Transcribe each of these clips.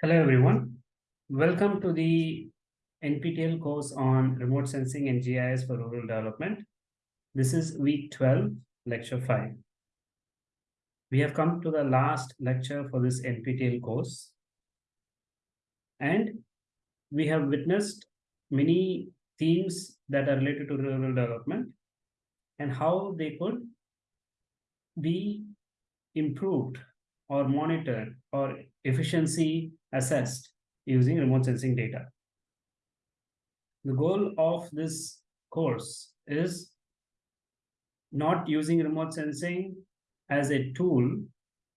Hello, everyone. Welcome to the NPTEL course on remote sensing and GIS for rural development. This is week 12, lecture 5. We have come to the last lecture for this NPTEL course. And we have witnessed many themes that are related to rural development and how they could be improved or monitored or efficiency assessed using remote sensing data. The goal of this course is not using remote sensing as a tool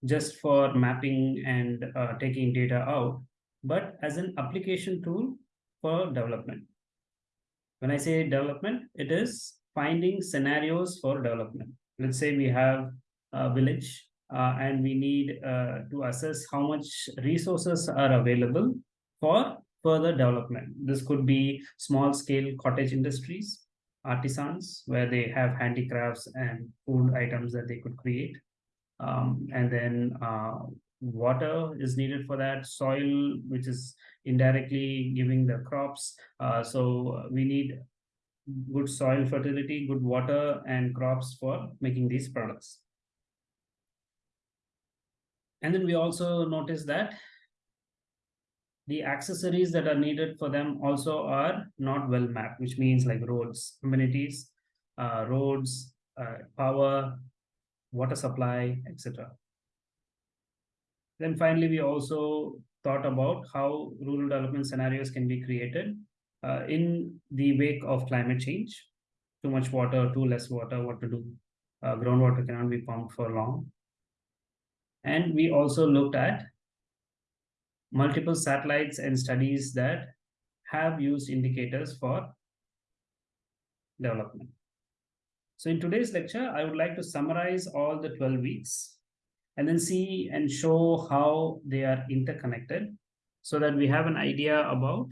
just for mapping and uh, taking data out, but as an application tool for development. When I say development, it is finding scenarios for development. Let's say we have a village uh, and we need uh, to assess how much resources are available for further development. This could be small scale cottage industries, artisans, where they have handicrafts and food items that they could create. Um, and then uh, water is needed for that, soil, which is indirectly giving the crops. Uh, so we need good soil fertility, good water and crops for making these products. And then we also notice that the accessories that are needed for them also are not well mapped, which means like roads, amenities, uh, roads, uh, power, water supply, etc. Then finally, we also thought about how rural development scenarios can be created uh, in the wake of climate change. Too much water, too less water, what to do. Uh, groundwater cannot be pumped for long. And we also looked at multiple satellites and studies that have used indicators for development. So in today's lecture, I would like to summarize all the 12 weeks and then see and show how they are interconnected so that we have an idea about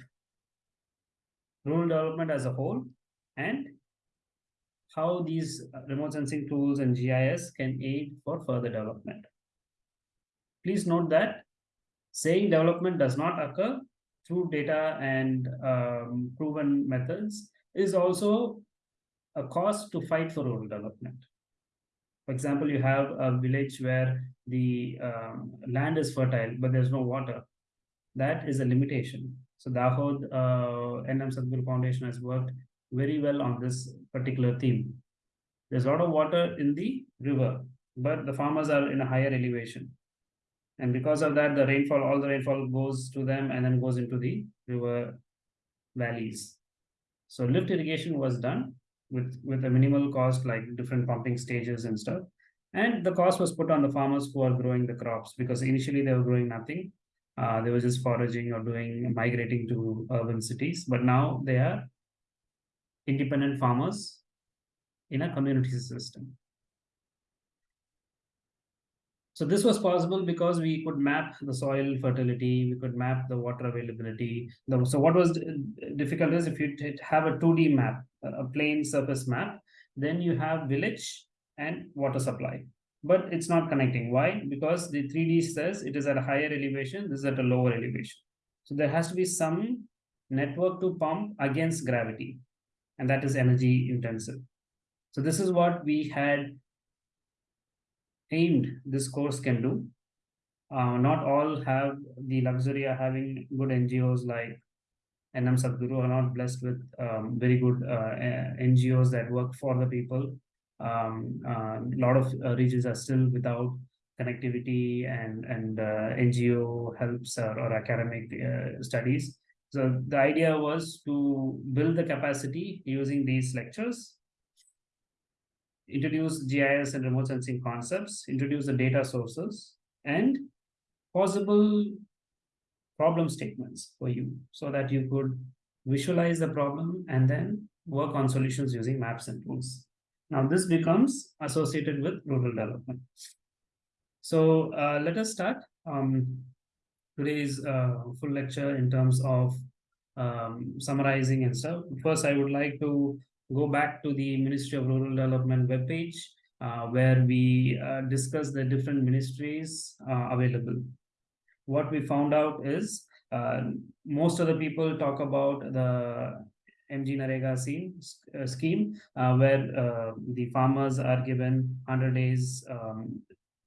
rural development as a whole and how these remote sensing tools and GIS can aid for further development. Please note that saying development does not occur through data and um, proven methods is also a cost to fight for rural development. For example, you have a village where the um, land is fertile, but there's no water. That is a limitation. So Dahod uh, NM Sadguru Foundation has worked very well on this particular theme. There's a lot of water in the river, but the farmers are in a higher elevation. And because of that, the rainfall, all the rainfall goes to them and then goes into the river valleys. So lift irrigation was done with, with a minimal cost, like different pumping stages and stuff. And the cost was put on the farmers who are growing the crops because initially they were growing nothing. Uh, they were just foraging or doing migrating to urban cities. But now they are independent farmers in a community system. So this was possible because we could map the soil fertility, we could map the water availability. So what was difficult is if you have a 2D map, a plain surface map, then you have village and water supply. But it's not connecting. Why? Because the 3D says it is at a higher elevation, this is at a lower elevation. So there has to be some network to pump against gravity, and that is energy intensive. So this is what we had aimed this course can do. Uh, not all have the luxury of having good NGOs like NM Sadguru are not blessed with um, very good uh, NGOs that work for the people. Um, a uh, lot of uh, regions are still without connectivity and and uh, NGO helps or, or academic uh, studies. So the idea was to build the capacity using these lectures introduce GIS and remote sensing concepts, introduce the data sources, and possible problem statements for you so that you could visualize the problem and then work on solutions using maps and tools. Now this becomes associated with rural development. So uh, let us start. Um, today's uh, full lecture in terms of um, summarizing and stuff. First, I would like to go back to the Ministry of Rural Development webpage uh, where we uh, discuss the different ministries uh, available. What we found out is uh, most of the people talk about the MGNREGA scheme, uh, uh, where the farmers are given 100 days um,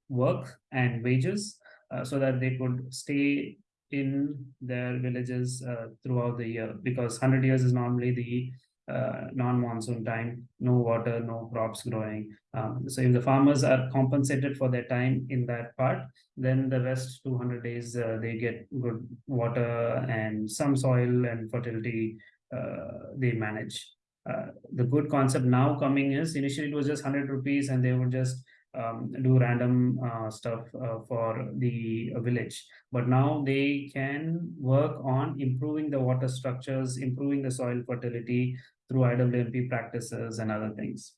work and wages so that they could stay in their villages throughout the year because 100 years is normally the uh, non-monsoon time, no water, no crops growing. Um, so if the farmers are compensated for their time in that part, then the rest 200 days uh, they get good water and some soil and fertility uh, they manage. Uh, the good concept now coming is initially it was just 100 rupees and they would just um, do random uh, stuff uh, for the village. But now they can work on improving the water structures, improving the soil fertility through IWMP practices and other things.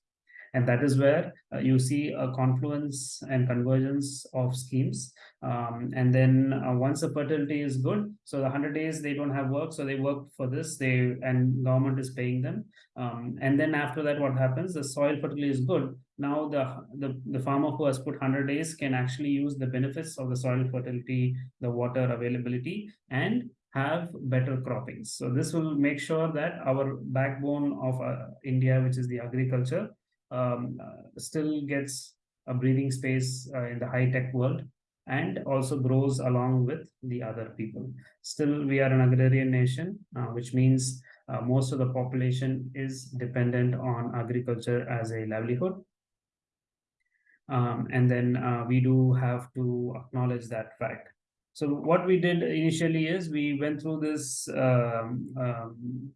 And that is where uh, you see a confluence and convergence of schemes. Um, and then uh, once the fertility is good, so the 100 days they don't have work, so they work for this, they and government is paying them. Um, and then after that, what happens? The soil fertility is good. Now the, the, the farmer who has put 100 days can actually use the benefits of the soil fertility, the water availability, and have better croppings. So this will make sure that our backbone of uh, India, which is the agriculture, um, uh, still gets a breathing space uh, in the high tech world and also grows along with the other people. Still, we are an agrarian nation, uh, which means most of the population is dependent on agriculture as a livelihood. Um, and then uh, we do have to acknowledge that fact. So what we did initially is we went through this um, um,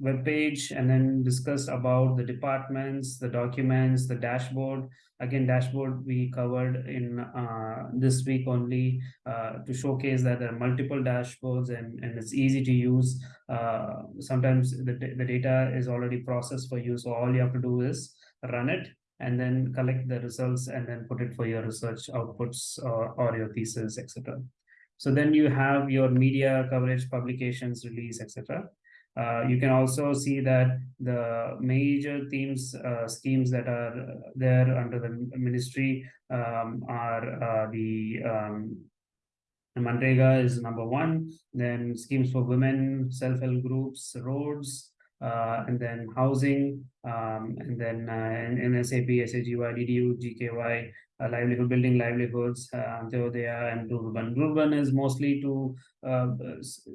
web page and then discussed about the departments, the documents, the dashboard. Again, dashboard we covered in uh, this week only uh, to showcase that there are multiple dashboards and, and it's easy to use. Uh, sometimes the, the data is already processed for you. So all you have to do is run it and then collect the results and then put it for your research outputs or, or your thesis, etc. So then you have your media coverage, publications, release, etc. Uh, you can also see that the major themes uh, schemes that are there under the ministry um, are uh, the um, is number one, then schemes for women, self-help groups, roads, and then housing, um, and then uh, in, in SAP, SAGY, DDU, GKY, uh, livelihood building livelihoods, uh, Antyodaya and urban Rural is mostly to uh,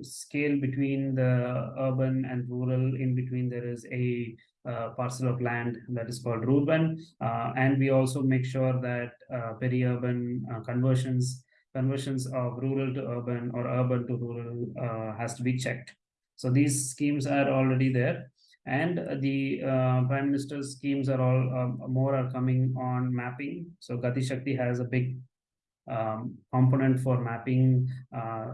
scale between the urban and rural. In between, there is a uh, parcel of land that is called urban uh, and we also make sure that uh, peri-urban uh, conversions conversions of rural to urban or urban to rural uh, has to be checked. So these schemes are already there. And the uh, prime minister's schemes are all um, more are coming on mapping. So gati shakti has a big um, component for mapping uh,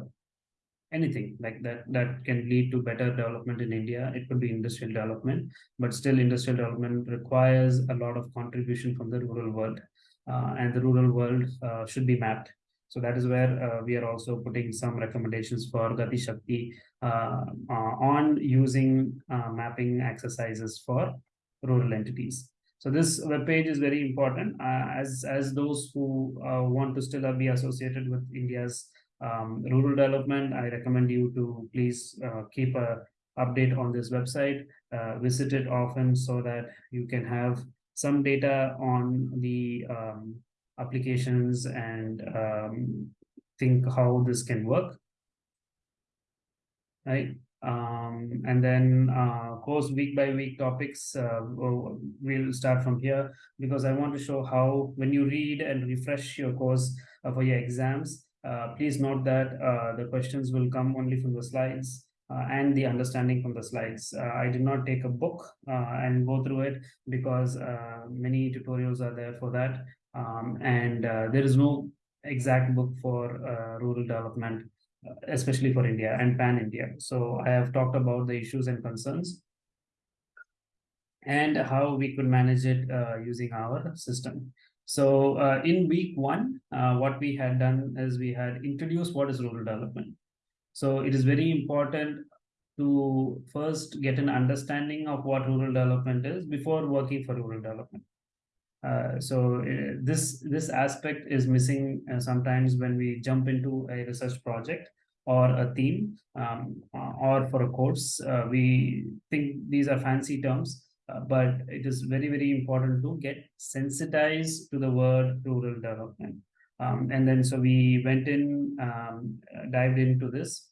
anything like that that can lead to better development in india. It could be industrial development but still industrial development requires a lot of contribution from the rural world uh, and the rural world uh, should be mapped so that is where uh, we are also putting some recommendations for Gati Shakti uh, uh, on using uh, mapping exercises for rural entities. So this web page is very important uh, as, as those who uh, want to still be associated with India's um, rural development. I recommend you to please keep a update on this website, visit it often so that you can have some data on the um, applications and um, think how this can work. Right. Um, and then uh, course week by week topics, uh, we'll start from here because I want to show how when you read and refresh your course uh, for your exams, uh, please note that uh, the questions will come only from the slides uh, and the understanding from the slides. I did not take a book and go through it because many tutorials are there for that. Um, and uh, there is no exact book for uh, rural development, especially for India and pan-India. So I have talked about the issues and concerns and how we could manage it uh, using our system. So uh, in week one, uh, what we had done is we had introduced what is rural development. So it is very important to first get an understanding of what rural development is before working for rural development. Uh, so uh, this this aspect is missing uh, sometimes when we jump into a research project or a theme um, uh, or for a course. Uh, we think these are fancy terms, but it is very, very important to get sensitized to the word rural development. Um, and then so we went in, um, dived into this.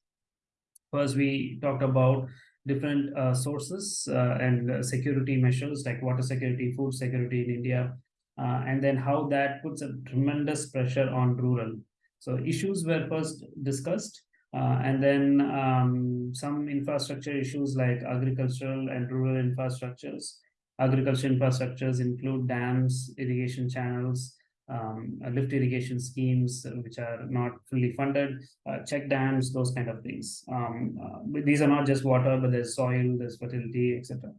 First, we talked about different uh, sources uh, and security measures like water security, food security in India, uh, and then how that puts a tremendous pressure on rural. So issues were first discussed, uh, and then um, some infrastructure issues like agricultural and rural infrastructures. Agriculture infrastructures include dams, irrigation channels, um, lift irrigation schemes, uh, which are not fully funded, uh, check dams, those kind of things. Um, uh, these are not just water, but there's soil, there's fertility, etc.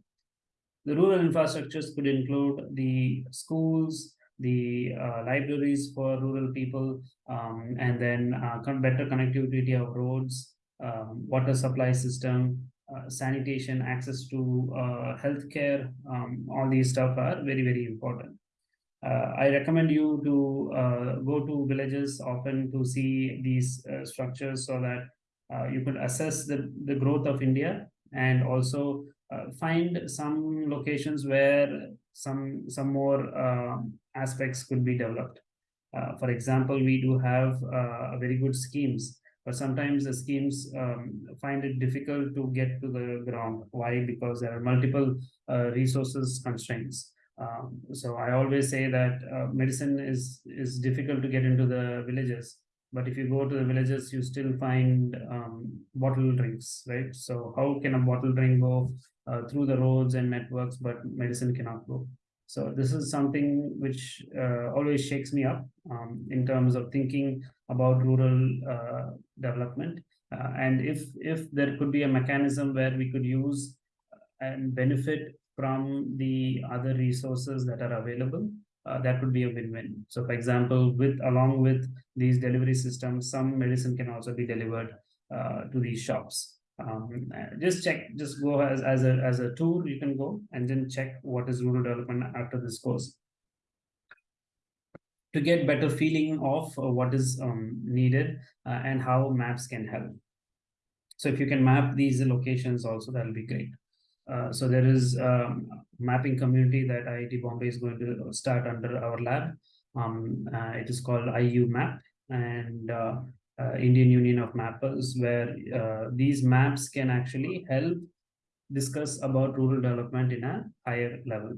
The rural infrastructures could include the schools, the uh, libraries for rural people, um, and then uh, better connectivity of roads, um, water supply system, uh, sanitation, access to healthcare. Um, all these stuff are very, very important. Uh, I recommend you to uh, go to villages often to see these structures so that you can assess the, the growth of India and also find some locations where some some more uh, aspects could be developed. Uh, for example, we do have uh, very good schemes, but sometimes the schemes um, find it difficult to get to the ground. Why? Because there are multiple uh, resources constraints. Um, so I always say that uh, medicine is is difficult to get into the villages, but if you go to the villages, you still find um, bottle drinks, right? So how can a bottle drink go uh, through the roads and networks, but medicine cannot go. So this is something which uh, always shakes me up um, in terms of thinking about rural uh, development. Uh, and if if there could be a mechanism where we could use and benefit from the other resources that are available, uh, that would be a win-win. So for example, with along with these delivery systems, some medicine can also be delivered uh, to these shops. Um, just check just go as, as a as a tour you can go and then check what is rural development after this course. To get better feeling of uh, what is um, needed uh, and how maps can help. So if you can map these locations also that'll be great uh, so there is a um, mapping community that IIT Bombay is going to start under our lab. Um, uh, it is called IU Map, and uh, uh, Indian Union of Mappers, where uh, these maps can actually help discuss about rural development in a higher level.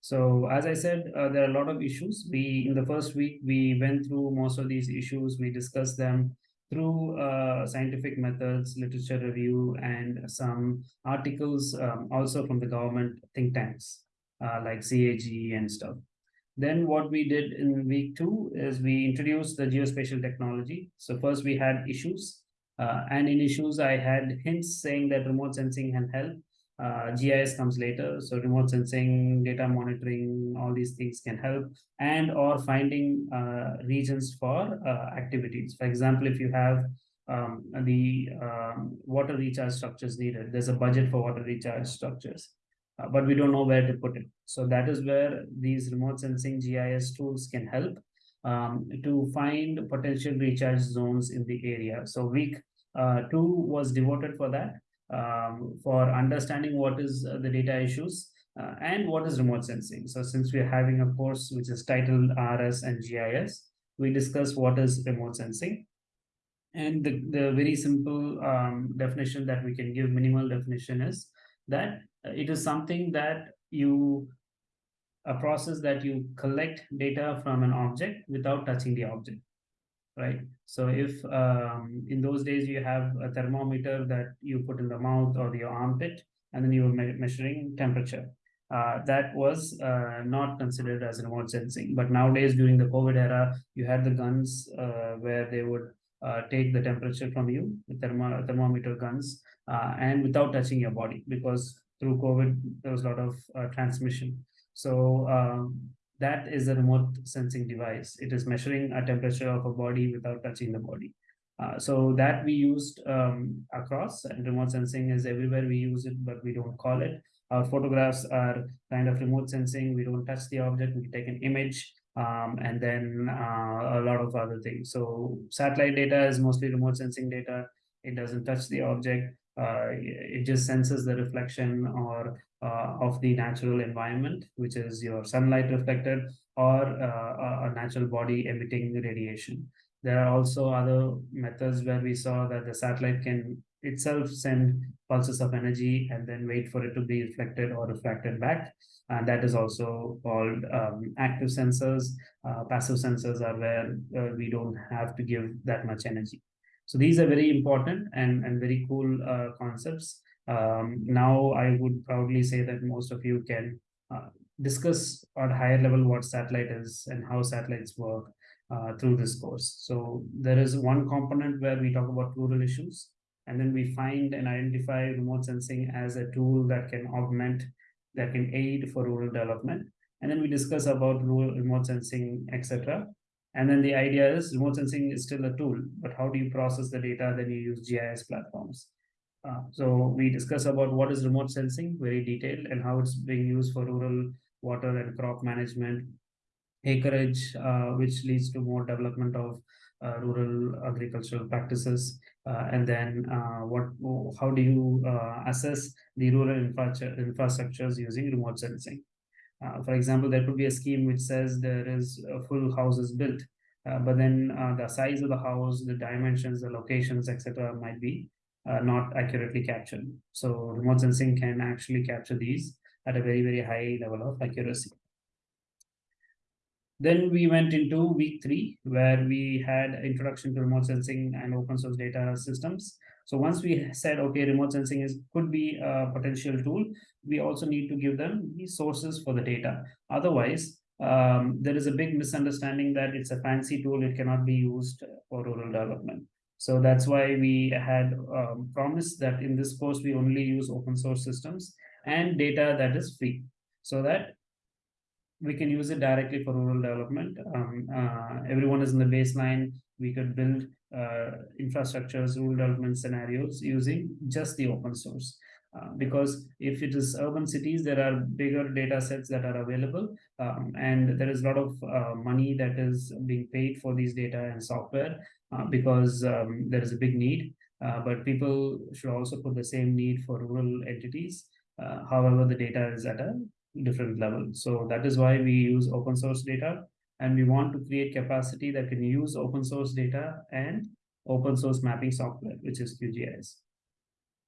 So as I said, there are a lot of issues. We in the first week we went through most of these issues. We discussed them through uh, scientific methods, literature review, and some articles um, also from the government think tanks uh, like CAG and stuff. Then what we did in week two is we introduced the geospatial technology. So first we had issues uh, and in issues, I had hints saying that remote sensing can help. Uh, GIS comes later. So remote sensing, data monitoring, all these things can help and or finding uh, regions for uh, activities. For example, if you have um, the um, water recharge structures needed, there's a budget for water recharge structures uh, but we don't know where to put it. So that is where these remote sensing GIS tools can help um, to find potential recharge zones in the area. So week uh, two was devoted for that, um, for understanding what is the data issues uh, and what is remote sensing. So since we're having a course which is titled RS and GIS, we discuss what is remote sensing. And the, the very simple um, definition that we can give, minimal definition is that it is something that you a process that you collect data from an object without touching the object right so if um, in those days you have a thermometer that you put in the mouth or your armpit and then you were me measuring temperature uh, that was uh, not considered as remote sensing but nowadays during the covid era you had the guns uh, where they would uh, take the temperature from you the thermo thermometer guns uh, and without touching your body because through COVID, there was a lot of uh, transmission. So um, that is a remote sensing device. It is measuring a temperature of a body without touching the body. Uh, so that we used um, across and remote sensing is everywhere we use it, but we don't call it. Our photographs are kind of remote sensing. We don't touch the object. We take an image um, and then uh, a lot of other things. So satellite data is mostly remote sensing data. It doesn't touch the object. Uh, it just senses the reflection or uh, of the natural environment, which is your sunlight reflected or uh, a natural body emitting radiation. There are also other methods where we saw that the satellite can itself send pulses of energy and then wait for it to be reflected or refracted back. And that is also called um, active sensors. Uh, passive sensors are where uh, we don't have to give that much energy. So these are very important and, and very cool uh, concepts. Um, now I would proudly say that most of you can uh, discuss at higher level what satellite is and how satellites work uh, through this course. So there is one component where we talk about rural issues, and then we find and identify remote sensing as a tool that can augment, that can aid for rural development. And then we discuss about rural remote sensing, etc. And then the idea is remote sensing is still a tool, but how do you process the data? Then you use GIS platforms. Uh, so we discuss about what is remote sensing, very detailed, and how it's being used for rural water and crop management, acreage, uh, which leads to more development of uh, rural agricultural practices, uh, and then uh, what, how do you uh, assess the rural infrastructure, infrastructures using remote sensing? For example, there could be a scheme which says there is full houses built, but then the size of the house, the dimensions, the locations, etc., might be uh, not accurately captured. So remote sensing can actually capture these at a very, very high level of accuracy. Then we went into week three, where we had introduction to remote sensing and open source data systems. So once we said, okay, remote sensing is could be a potential tool, we also need to give them the sources for the data. Otherwise, um, there is a big misunderstanding that it's a fancy tool, it cannot be used for rural development. So that's why we had um, promised that in this course, we only use open source systems and data that is free so that we can use it directly for rural development. Um, uh, everyone is in the baseline. We could build uh, infrastructures, rural development scenarios using just the open source. Uh, because if it is urban cities, there are bigger data sets that are available, um, and there is a lot of uh, money that is being paid for these data and software uh, because um, there is a big need. Uh, but people should also put the same need for rural entities. Uh, however, the data is at a different level. So that is why we use open source data, and we want to create capacity that can use open source data and open source mapping software, which is QGIS.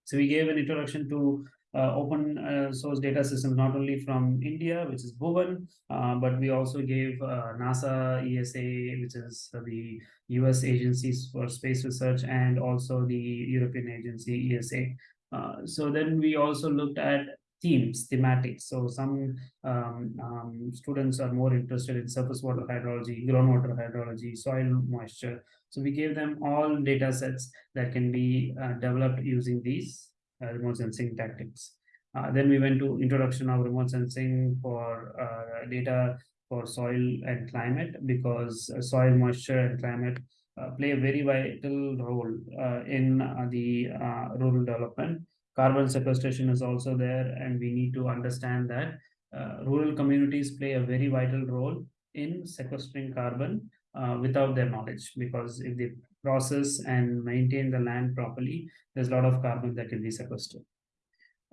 So we gave an introduction to uh, open uh, source data systems, not only from India, which is Bhuvan, uh, but we also gave uh, NASA, ESA, which is the US agencies for space research, and also the European agency, ESA. Uh, so then we also looked at themes, thematics. So some um, um, students are more interested in surface water hydrology, groundwater hydrology, soil moisture. So we gave them all data sets that can be uh, developed using these uh, remote sensing tactics. Uh, then we went to introduction of remote sensing for uh, data for soil and climate because uh, soil moisture and climate uh, play a very vital role in the rural development carbon sequestration is also there and we need to understand that uh, rural communities play a very vital role in sequestering carbon uh, without their knowledge because if they process and maintain the land properly there's a lot of carbon that can be sequestered.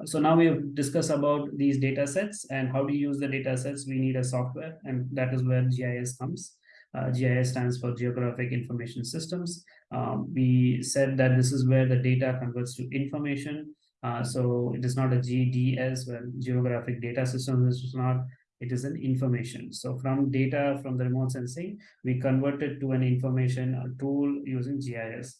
So now we have discussed about these data sets and how to use the data sets. We need a software and that is where gis comes. Uh, GIS stands for Geographic Information Systems. Um, we said that this is where the data converts to information uh, so it is not a GDS, well, geographic data system. This is not, it is an information. So from data from the remote sensing, we converted to an information a tool using GIS.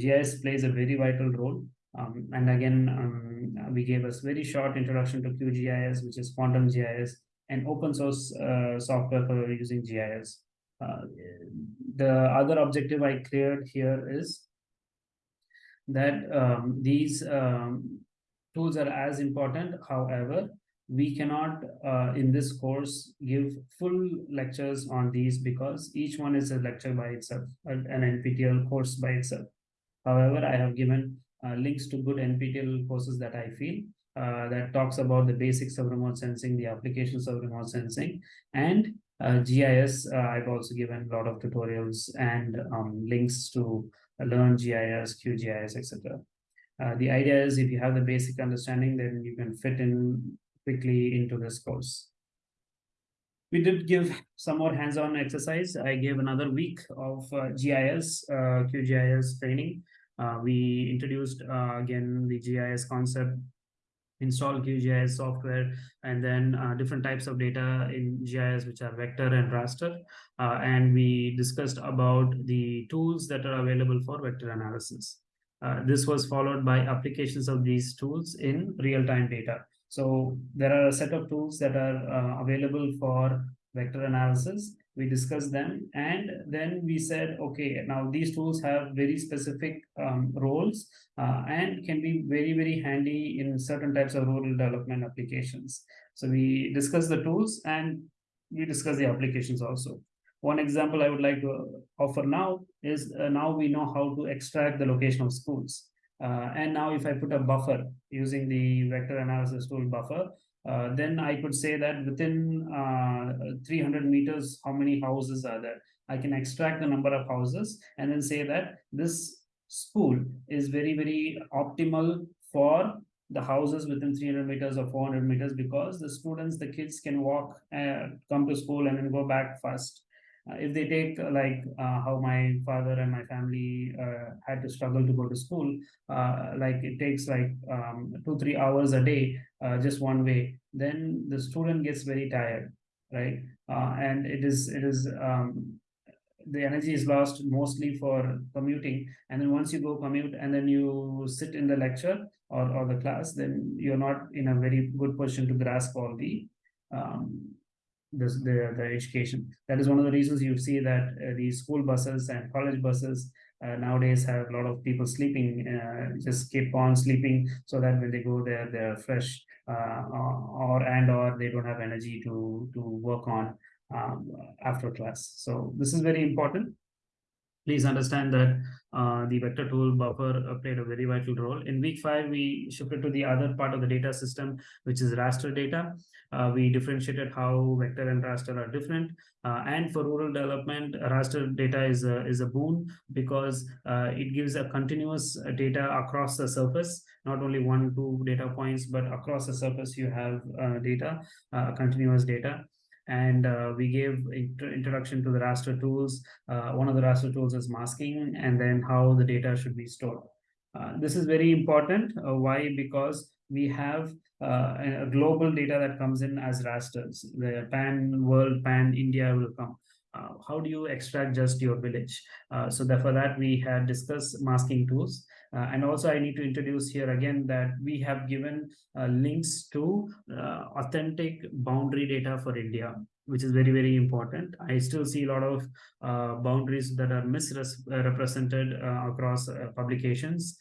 GIS plays a very vital role. Um, and again, um, we gave us very short introduction to QGIS, which is quantum GIS, and open source uh, software for using GIS. Uh, the other objective I cleared here is that um, these um, tools are as important. However, we cannot uh, in this course give full lectures on these because each one is a lecture by itself an nptel course by itself however i have given uh, links to good nptel courses that i feel uh, that talks about the basics of remote sensing the applications of remote sensing and uh, gis uh, i've also given a lot of tutorials and um, links to learn gis qgis etc uh, the idea is if you have the basic understanding, then you can fit in quickly into this course. We did give some more hands-on exercise. I gave another week of uh, GIS, uh, QGIS training. Uh, we introduced uh, again the GIS concept, install QGIS software, and then different types of data in GIS, which are vector and raster. And we discussed about the tools that are available for vector analysis. This was followed by applications of these tools in real-time data. So there are a set of tools that are uh, available for vector analysis. We discussed them and then we said, okay, now these tools have very specific um, roles uh, and can be very, very handy in certain types of rural development applications. So we discussed the tools and we discussed the applications also. One example I would like to offer now is uh, now we know how to extract the location of schools. Uh, and now if I put a buffer using the vector analysis tool buffer, uh, then I could say that within uh, 300 meters, how many houses are there? I can extract the number of houses and then say that this school is very, very optimal for the houses within 300 meters or 400 meters because the students, the kids can walk, uh, come to school and then go back fast. Uh, if they take uh, like uh, how my father and my family had to struggle to go to school, like it takes like um, two, three hours a day, just one way, then the student gets very tired, right? and it is, it is, um, the energy is lost mostly for commuting and then once you go commute and then you sit in the lecture or, or the class then you're not in a very good position to grasp all the um, this, the, the education. That is one of the reasons you see that uh, school buses and college buses uh, nowadays have a lot of people sleeping, uh, just keep on sleeping so that when they go there, they're fresh uh, or and or they don't have energy to, to work on um, after class. So this is very important please understand that uh, the vector tool buffer uh, played a very vital role. In week five, we shifted to the other part of the data system, which is raster data. Uh, we differentiated how vector and raster are different. Uh, and for rural development, raster data is a, is a boon because uh, it gives a continuous data across the surface, not only one, two data points, but across the surface you have data, continuous data and uh, we gave int introduction to the raster tools. Uh, one of the raster tools is masking and then how the data should be stored. Uh, this is very important. Uh, why? Because we have uh, a global data that comes in as rasters. The pan world, pan India will come. Uh, how do you extract just your village? so therefore that we had discussed masking tools. Uh, and also I need to introduce here again that we have given uh, links to uh, authentic boundary data for India, which is very, very important. I still see a lot of uh, boundaries that are misrepresented uh, across uh, publications.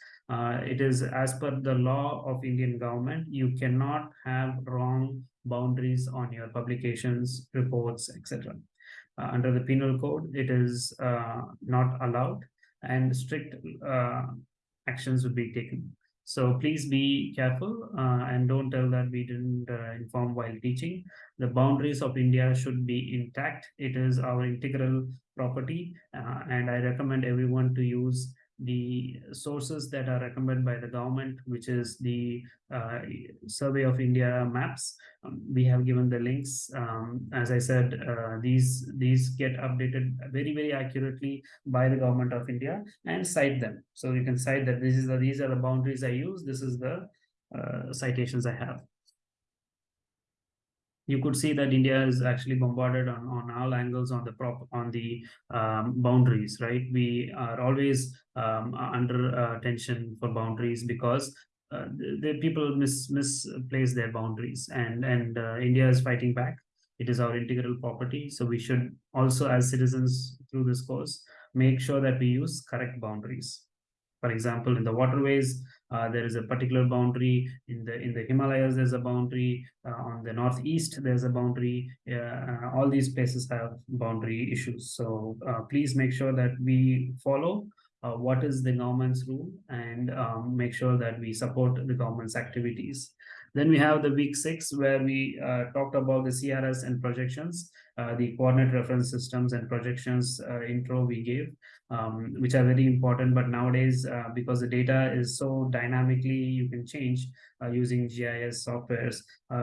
it is as per the law of Indian government, you cannot have wrong boundaries on your publications, reports, etc. under the penal code, it is not allowed and strict actions would be taken. So please be careful uh, and don't tell that we didn't uh, inform while teaching. The boundaries of India should be intact. It is our integral property uh, and I recommend everyone to use the sources that are recommended by the government, which is the uh, Survey of India maps. Um, we have given the links. Um, as I said, uh, these these get updated very very accurately by the government of India and cite them. So you can cite that this is the these are the boundaries I use. This is the uh, citations I have you could see that India is actually bombarded on, on all angles on the prop on the um, boundaries, right? We are always um, under uh, tension for boundaries because uh, the, the, people mis misplace their boundaries, and and uh, India is fighting back. It is our integral property, so we should also, as citizens, through this course, make sure that we use correct boundaries. For example, in the waterways, Uh, there is a particular boundary in the in the Himalayas. There's a boundary uh, on the northeast. There's a boundary. Uh, all these places have boundary issues. So please make sure that we follow uh, what is the government's rule and um, make sure that we support the government's activities. Then we have the week six where we uh, talked about the CRS and projections, uh, the coordinate reference systems and projections uh, intro we gave, um, which are very important. But nowadays, uh, because the data is so dynamically, you can change uh, using GIS softwares.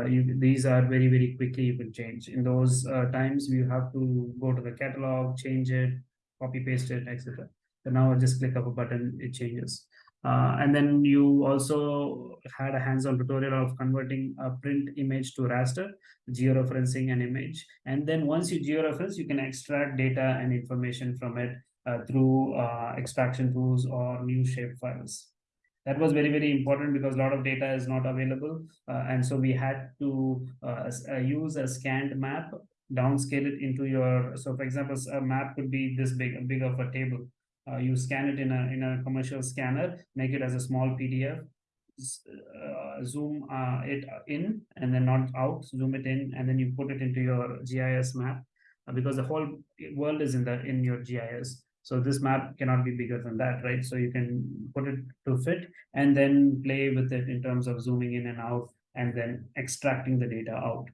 You, these are very, very quickly you can change. In those times, you have to go to the catalog, change it, copy paste it, etc. So now I just click of a button, it changes. Uh, and then you also had a hands-on tutorial of converting a print image to raster, georeferencing an image. And then once you georeference, you can extract data and information from it uh, through uh, extraction tools or new shape files. That was very, very important because a lot of data is not available. Uh, and so we had to uh, uh, use a scanned map, downscale it into your, so for example, a map could be this big, big of a table uh, you scan it in a in a commercial scanner, make it as a small PDF, uh, zoom uh, it in and then not out, zoom it in, and then you put it into your GIS map uh, because the whole world is in the in your GIS. So this map cannot be bigger than that, right? So you can put it to fit and then play with it in terms of zooming in and out and then extracting the data out.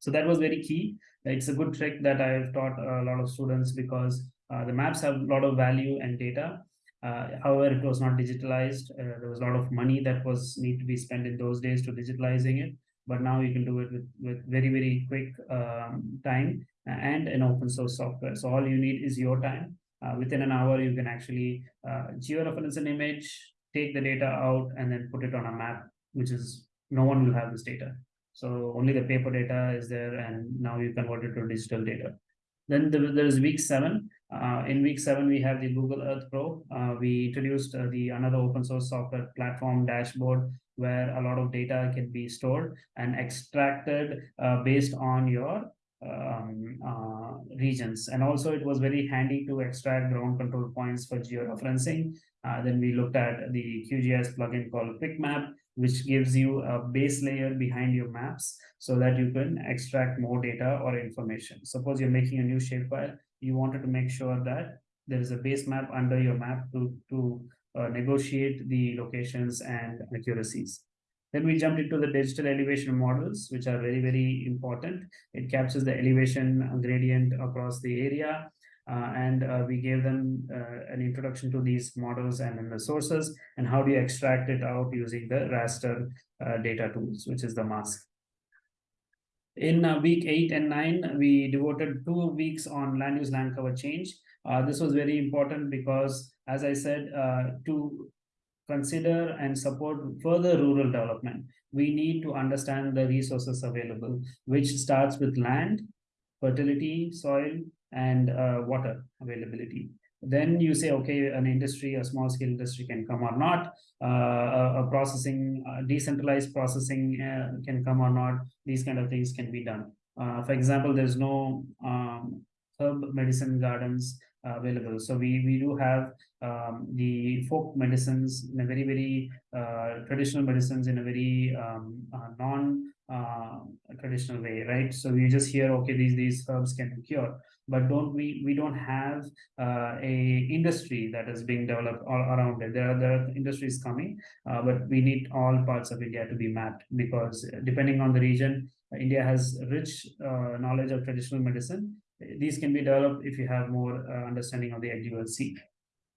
So that was very key. It's a good trick that I've taught a lot of students because the maps have a lot of value and data. Uh, however, it was not digitalized. Uh, there was a lot of money that was need to be spent in those days to digitalizing it. But now you can do it with, with very, very quick um, time and an open source software. So all you need is your time. Uh, within an hour, you can actually uh, georeference an image, take the data out, and then put it on a map, which is no one will have this data. So only the paper data is there, and now you convert it to digital data. Then there is week seven. Uh, in week seven, we have the Google Earth Pro. Uh, we introduced uh, the another open source software platform dashboard where a lot of data can be stored and extracted uh, based on your um, uh, regions. And also it was very handy to extract ground control points for georeferencing. Uh, then we looked at the QGIS plugin called QuickMap, which gives you a base layer behind your maps so that you can extract more data or information. Suppose you're making a new shapefile, you wanted to make sure that there is a base map under your map to, to uh, negotiate the locations and accuracies. Then we jumped into the digital elevation models, which are very, very important. It captures the elevation gradient across the area. Uh, and uh, we gave them uh, an introduction to these models and then the sources and how do you extract it out using the raster uh, data tools, which is the mask. In uh, week eight and nine, we devoted two weeks on land use land cover change. Uh, this was very important because, as I said, to consider and support further rural development, we need to understand the resources available, which starts with land, fertility, soil, and uh, water availability. Then you say, okay, an industry, a small scale industry can come or not, uh, a, a, processing, a decentralized processing uh, can come or not, these kind of things can be done. Uh, for example, there's no um, herb medicine gardens available. So we, we do have um, the folk medicines in a very, very uh, traditional medicines in a very um, uh, non uh, traditional way, right? So we just hear, okay, these, these herbs can cure, but don't we, we don't have uh, a industry that is being developed all around it. There are, there are industries coming, uh, but we need all parts of India to be mapped because depending on the region, India has rich uh, knowledge of traditional medicine, these can be developed if you have more uh, understanding of the LULC.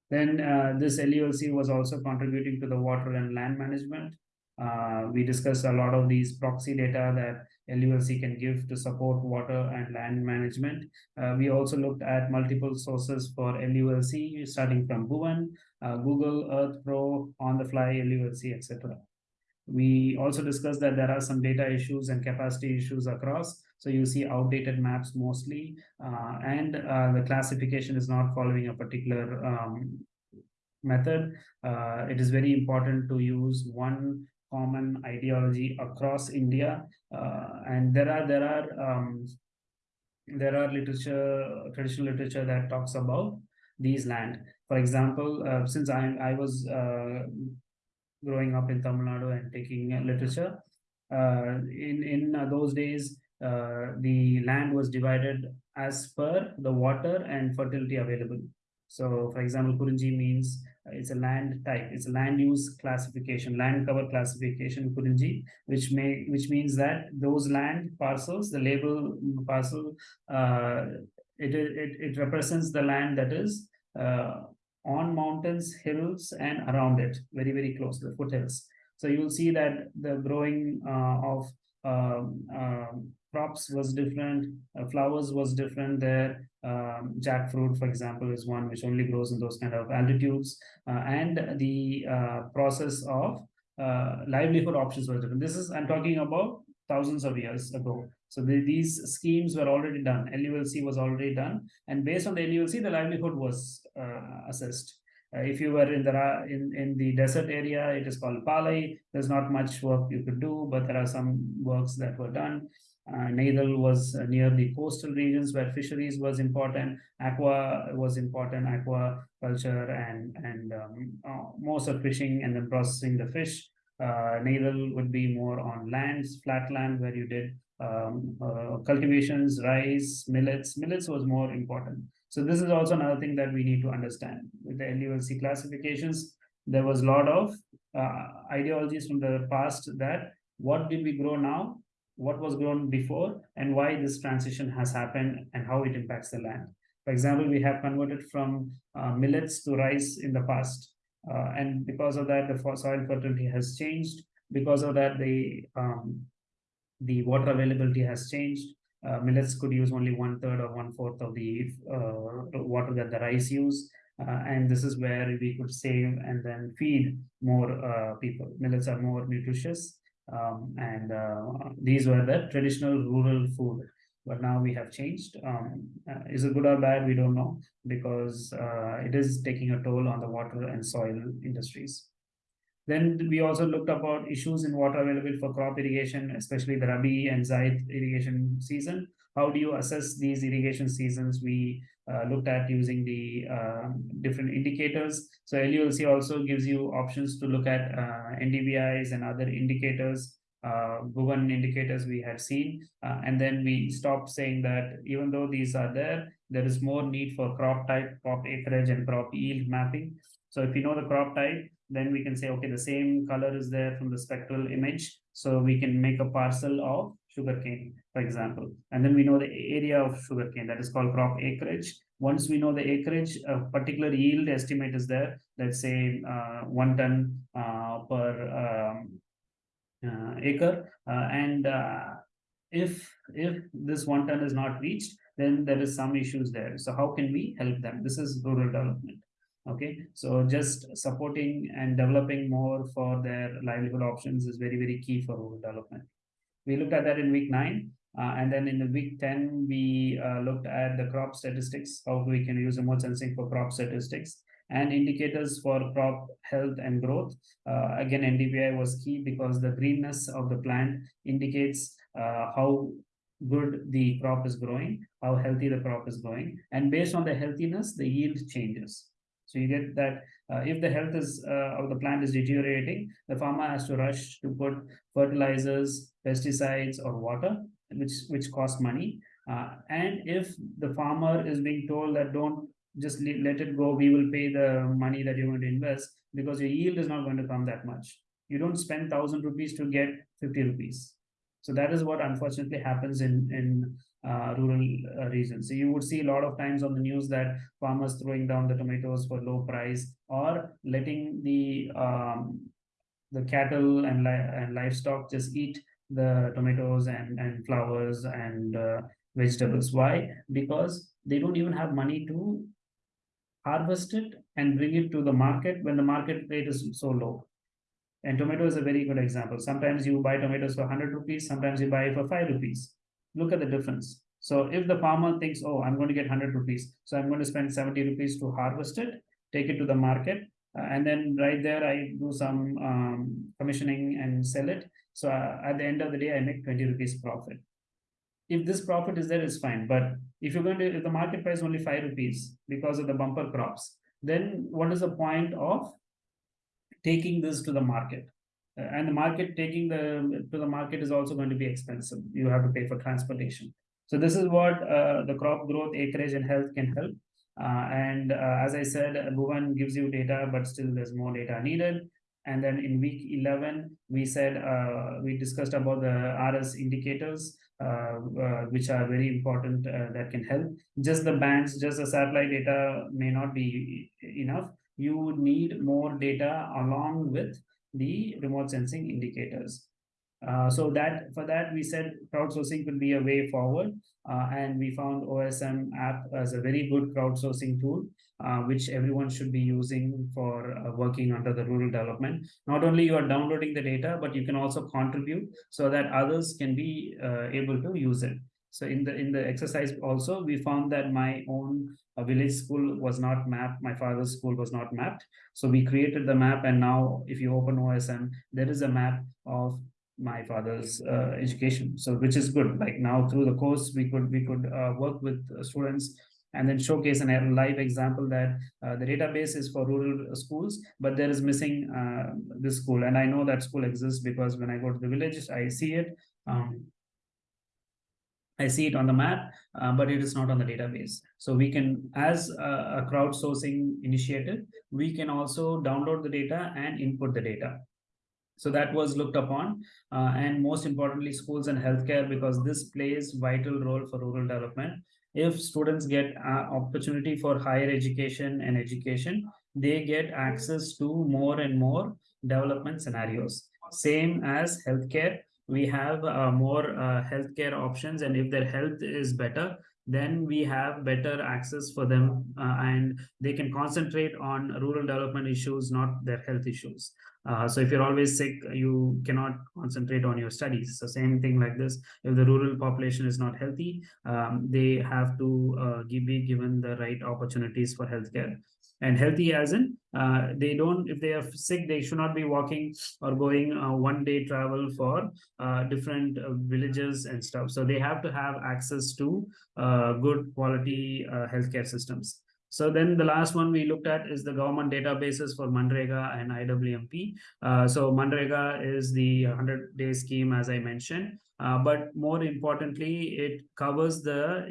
Then uh, this LULC was also contributing to the water and land management. Uh, we discussed a lot of these proxy data that LULC can give to support water and land management. Uh, we also looked at multiple sources for LULC, starting from Bhuvan, uh, Google Earth Pro, On the Fly, LULC, etc. We also discussed that there are some data issues and capacity issues across. So you see outdated maps mostly, uh, and uh, the classification is not following a particular um, method. Uh, it is very important to use one common ideology across India. Uh, and there are there are um, there are literature, traditional literature that talks about these land. For example, uh, since I I was uh, growing up in Tamil Nadu and taking literature. In in those days, uh, the land was divided as per the water and fertility available. So, for example, Kurinji means it's a land type, it's a land use classification, land cover classification Kurinji, which may which means that those land parcels, the label parcel, uh, it, it it represents the land that is uh, on mountains, hills, and around it, very very close to the foothills. So you will see that the growing uh, of um, um, crops was different, uh, flowers was different there. Um, jackfruit, for example, is one which only grows in those kind of altitudes, uh, and the uh, process of uh, livelihood options was different. This is I'm talking about thousands of years ago. So the, these schemes were already done. LULC was already done, and based on the LULC, the livelihood was uh, assessed. Uh, if you were in the in in the desert area, it is called Palai. There's not much work you could do, but there are some works that were done. Uh, Neithal was uh, near the coastal regions where fisheries was important. Aqua was important, aqua culture and and um, uh, most of fishing and then processing the fish. Uh, Neithal would be more on lands, flat land where you did um, uh, cultivations, rice, millets. Millets was more important. So this is also another thing that we need to understand with the LULC classifications. There was a lot of uh, ideologies from the past that what did we grow now what was grown before and why this transition has happened and how it impacts the land. For example, we have converted from uh, millets to rice in the past. Uh, and because of that, the soil fertility has changed. Because of that, the um, the water availability has changed. Uh, millets could use only one third or one fourth of the uh, water that the rice use. Uh, and this is where we could save and then feed more uh, people. Millets are more nutritious um, and uh, these were the traditional rural food. But now we have changed. Um, uh, is it good or bad? We don't know. Because uh, it is taking a toll on the water and soil industries. Then we also looked about issues in water available for crop irrigation especially the rabi and zaid irrigation season. How do you assess these irrigation seasons? We uh, looked at using the uh, different indicators. So LULC also gives you options to look at uh, NDVIs and other indicators, uh, indicators we had seen. Uh, and then we stopped saying that even though these are there, there is more need for crop type, crop acreage and crop yield mapping. So if you know the crop type, then we can say, okay, the same color is there from the spectral image. So we can make a parcel of sugarcane, for example. And then we know the area of sugarcane that is called crop acreage. Once we know the acreage, a particular yield estimate is there. Let's say uh, one ton uh, per um, uh, acre. Uh, and uh, if if this one ton is not reached, then there is some issues there. So how can we help them? This is rural development okay so just supporting and developing more for their livelihood options is very very key for rural development we looked at that in week nine. Uh, and then in the week 10, we uh, looked at the crop statistics, how we can use remote sensing for crop statistics and indicators for crop health and growth. Uh, again, NDVI was key because the greenness of the plant indicates uh, how good the crop is growing, how healthy the crop is growing. And based on the healthiness, the yield changes. So you get that uh, if the health is uh, of the plant is deteriorating, the farmer has to rush to put fertilizers, pesticides, or water, which which cost money. Uh, and if the farmer is being told that don't just let it go, we will pay the money that you're going to invest because your yield is not going to come that much. You don't spend thousand rupees to get fifty rupees. So that is what unfortunately happens in in uh, rural uh, regions. So you would see a lot of times on the news that farmers throwing down the tomatoes for low price or letting the um, the cattle and, li and livestock just eat the tomatoes and, and flowers and uh, vegetables. Why? Because they don't even have money to harvest it and bring it to the market when the market rate is so low. And tomato is a very good example. Sometimes you buy tomatoes for 100 rupees, sometimes you buy for 5 rupees look at the difference. So if the farmer thinks, oh, I'm going to get 100 rupees, so I'm going to spend 70 rupees to harvest it, take it to the market, uh, and then right there I do some um, commissioning and sell it. So uh, at the end of the day, I make 20 rupees profit. If this profit is there, it's fine. But if you're going to, if the market price is only 5 rupees because of the bumper crops, then what is the point of taking this to the market. Uh, and the market taking the to the market is also going to be expensive. You have to pay for transportation. So this is what uh, the crop growth, acreage, and health can help. Uh, and uh, as I said, Bhuvan gives you data, but still there's more data needed. And then in week 11, we said, uh, we discussed about the RS indicators, uh, uh, which are very important that can help. Just the bands, just the satellite data may not be enough. You would need more data along with the remote sensing indicators. Uh, so that for that we said crowdsourcing could be a way forward uh, and we found OSM app as a very good crowdsourcing tool uh, which everyone should be using for uh, working under the rural development. Not only you are downloading the data, but you can also contribute so that others can be uh, able to use it. So in the in the exercise also, we found that my own village school was not mapped. My father's school was not mapped. So we created the map, and now if you open OSM, there is a map of my father's uh, education. So which is good. Like now through the course, we could we could uh, work with students and then showcase a live example that uh, the database is for rural schools, but there is missing uh, this school. And I know that school exists because when I go to the village, I see it. Um, I see it on the map, uh, but it is not on the database. So we can, as a, a crowdsourcing initiative, we can also download the data and input the data. So that was looked upon, uh, and most importantly, schools and healthcare, because this plays vital role for rural development. If students get uh, opportunity for higher education and education, they get access to more and more development scenarios. Same as healthcare, we have uh, more uh, healthcare options. And if their health is better, then we have better access for them uh, and they can concentrate on rural development issues, not their health issues. Uh, so if you're always sick, you cannot concentrate on your studies. So same thing like this, if the rural population is not healthy, um, they have to uh, give, be given the right opportunities for healthcare. And healthy as in, uh, they don't, if they are sick, they should not be walking or going uh, one day travel for uh, different uh, villages and stuff. So they have to have access to good quality healthcare systems. So then the last one we looked at is the government databases for MNREGA and IWMP. Uh, so MNREGA is the 100-day scheme, as I mentioned. Uh, but more importantly, it covers the,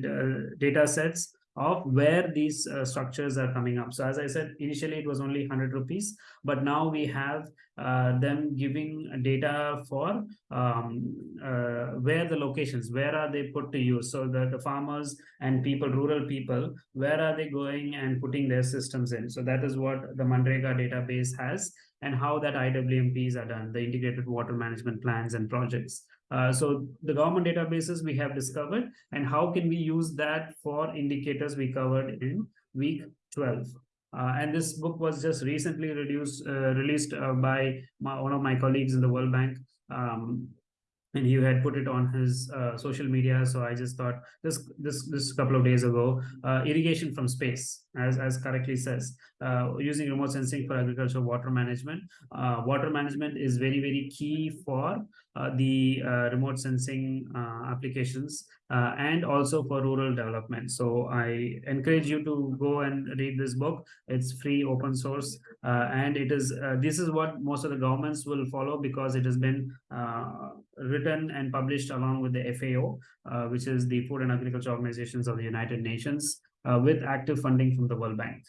the data sets of where these uh, structures are coming up. So as I said, initially it was only 100 rupees, but now we have uh, them giving data for um, uh, where the locations, where are they put to use. So the, the farmers and people, rural people, where are they going and putting their systems in. So that is what the MNREGA database has and how that IWMPs are done, the integrated water management plans and projects. Uh, so the government databases we have discovered and how can we use that for indicators we covered in week 12. Uh, and this book was just recently reduced, uh, released uh, by my, one of my colleagues in the World Bank. Um, and he had put it on his uh, social media so i just thought this this this couple of days ago irrigation from space as as correctly says using remote sensing for agricultural water management water management is very very key for the uh, remote sensing applications and also for rural development so i encourage you to go and read this book it's free open source and it is this is what most of the governments will follow because it has been written and published along with the FAO, uh, which is the Food and Agriculture Organizations of the United Nations, uh, with active funding from the World Bank.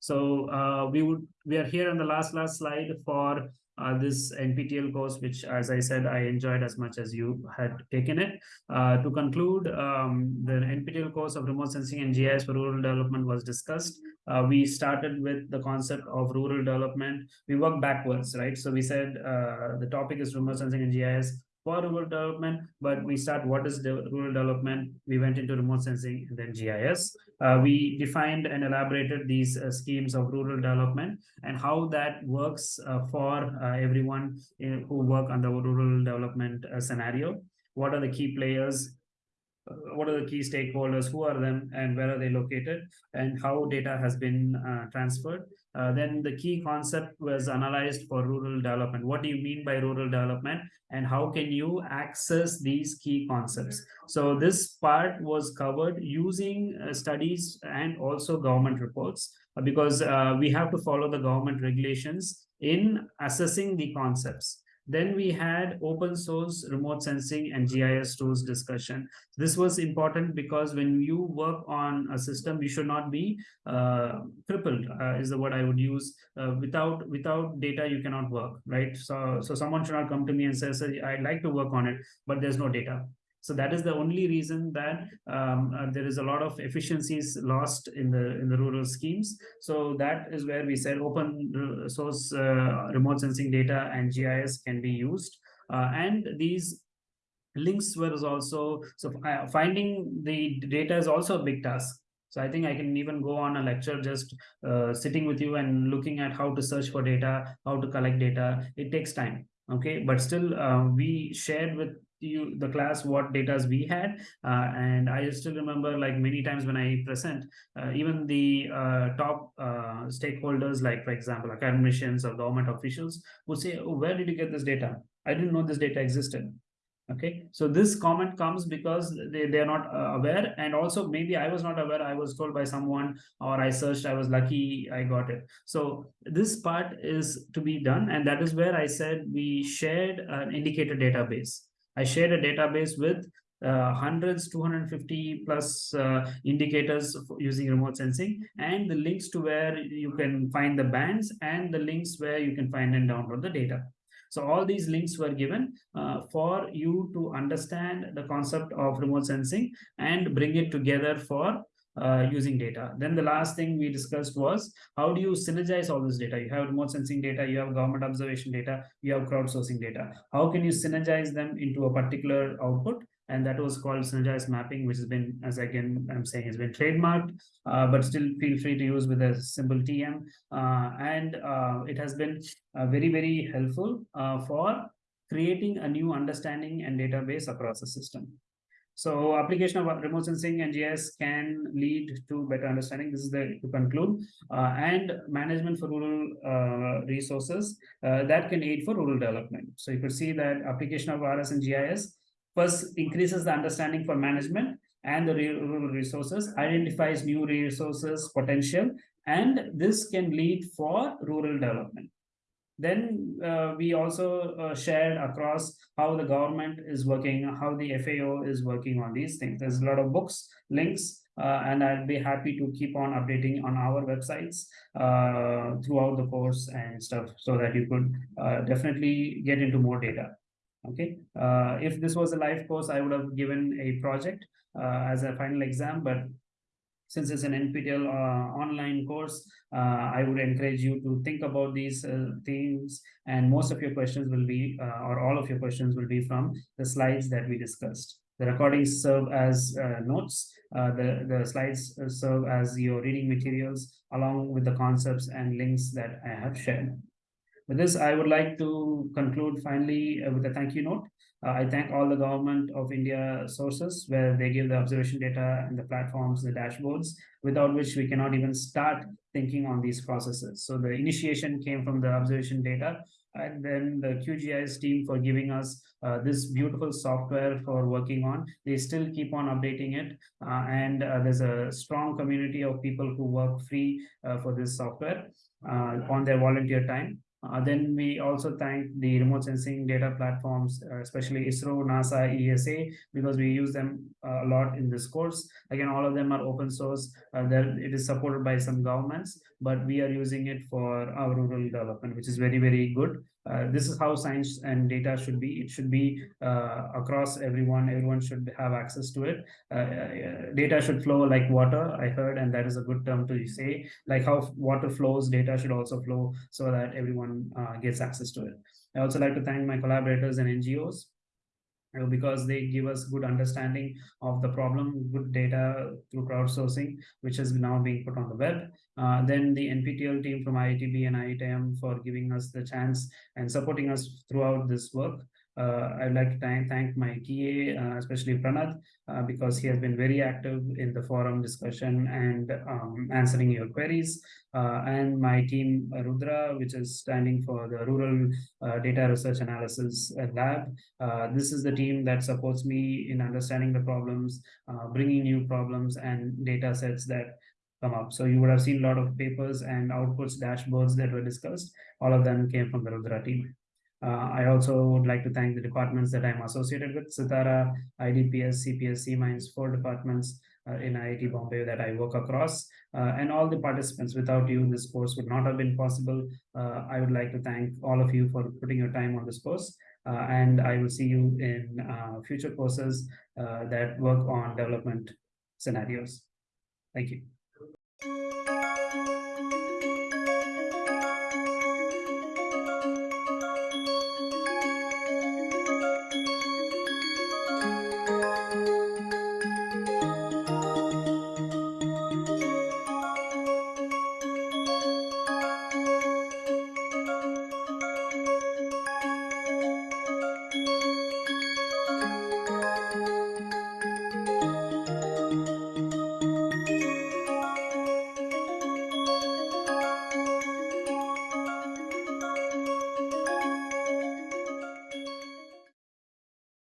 So uh, we would we are here on the last last slide for uh, this NPTEL course, which, as I said, I enjoyed as much as you had taken it. Uh, to conclude, um, the NPTEL course of remote sensing and GIS for rural development was discussed. Uh, we started with the concept of rural development. We worked backwards, right? So we said uh, the topic is remote sensing and GIS for rural development, but we start what is the rural development. We went into remote sensing and then GIS. Uh, we defined and elaborated these uh, schemes of rural development and how that works uh, for uh, everyone in, who work on the rural development uh, scenario. What are the key players? Uh, what are the key stakeholders? Who are them and where are they located? And how data has been transferred uh, then the key concept was analyzed for rural development. What do you mean by rural development and how can you access these key concepts? So this part was covered using uh, studies and also government reports uh, because uh, we have to follow the government regulations in assessing the concepts. Then we had open source remote sensing and GIS tools discussion. This was important because when you work on a system, you should not be uh, crippled uh, is the word I would use. Uh, without without data, you cannot work, right? So so someone should not come to me and say, I'd like to work on it, but there's no data. So that is the only reason that um, uh, there is a lot of efficiencies lost in the in the rural schemes. So that is where we said open source uh, remote sensing data and GIS can be used. Uh, and these links were also, so uh, finding the data is also a big task. So I think I can even go on a lecture just uh, sitting with you and looking at how to search for data, how to collect data. It takes time okay but still uh, we shared with you the class what data we had. Uh, and i still remember like many times when i present uh, even the uh, top uh, stakeholders like for example academicians or government officials would say oh, where did you get this data? I didn't know this data existed. Okay? So this comment comes because they, they are not uh, aware. And also maybe i was not aware. I was told by someone or i searched. I was lucky i got it. So this part is to be done. And that is where i said we shared an indicator database I shared a database with uh, hundreds, 250 plus uh, indicators using remote sensing and the links to where you can find the bands and the links where you can find and download the data. So all these links were given uh, for you to understand the concept of remote sensing and bring it together for uh, using data. Then the last thing we discussed was how do you synergize all this data? You have remote sensing data, you have government observation data, you have crowdsourcing data. How can you synergize them into a particular output? And that was called synergized mapping, which has been, as again, I'm saying, has been trademarked, uh, but still feel free to use with a simple TM. Uh, and uh, it has been uh, very, very helpful for creating a new understanding and database across the system. So application of remote sensing and GIS can lead to better understanding. This is the to conclude. Uh, and management for rural uh, resources uh, that can aid for rural development. So you could see that application of RS and GIS first increases the understanding for management and the rural resources, identifies new resources potential, and this can lead for rural development. Then uh, we also uh, shared across how the government is working, how the FAO is working on these things. There's a lot of books, links, uh, and I'd be happy to keep on updating on our websites uh, throughout the course and stuff so that you could uh, definitely get into more data. Okay, uh, if this was a live course, I would have given a project as a final exam, but since it's an NPTEL uh, online course, uh, I would encourage you to think about these uh, themes and most of your questions will be, or all of your questions will be from the slides that we discussed. The recordings serve as uh, notes. Uh, the, the slides serve as your reading materials along with the concepts and links that I have shared. With this, I would like to conclude finally with a thank you note. Uh, I thank all the government of India sources where they give the observation data and the platforms, the dashboards, without which we cannot even start thinking on these processes. So the initiation came from the observation data and then the QGIS team for giving us uh, this beautiful software for working on. They still keep on updating it uh, and uh, there's a strong community of people who work free uh, for this software uh, on their volunteer time. Uh, then we also thank the remote sensing data platforms, uh, especially ISRO, NASA, ESA, because we use them uh, a lot in this course. Again, all of them are open source. Uh, it is supported by some governments, but we are using it for our rural development, which is very, very good. Uh, this is how science and data should be. It should be uh, across everyone. Everyone should have access to it. Uh, uh, data should flow like water, I heard, and that is a good term to say. Like how water flows, data should also flow so that everyone uh, gets access to it. I also like to thank my collaborators and NGOs because they give us good understanding of the problem, good data through crowdsourcing, which is now being put on the web. Uh, then the NPTEL team from IITB and IITM for giving us the chance and supporting us throughout this work. Uh, I'd like to thank, my TA, uh, especially Pranath, uh, because he has been very active in the forum discussion and um, answering your queries. Uh, and my team, Rudra, which is standing for the Rural uh, Data Research Analysis Lab. this is the team that supports me in understanding the problems, bringing new problems and data sets that come up. So you would have seen a lot of papers and outputs, dashboards that were discussed. All of them came from the Rudra team. Uh, I also would like to thank the departments that I'm associated with, CTARA, IDPS, CPS, C-Minds, four departments uh, in IIT Bombay that I work across, uh, and all the participants. Without you, this course would not have been possible. Uh, I would like to thank all of you for putting your time on this course, uh, and I will see you in uh, future courses that work on development scenarios. Thank you.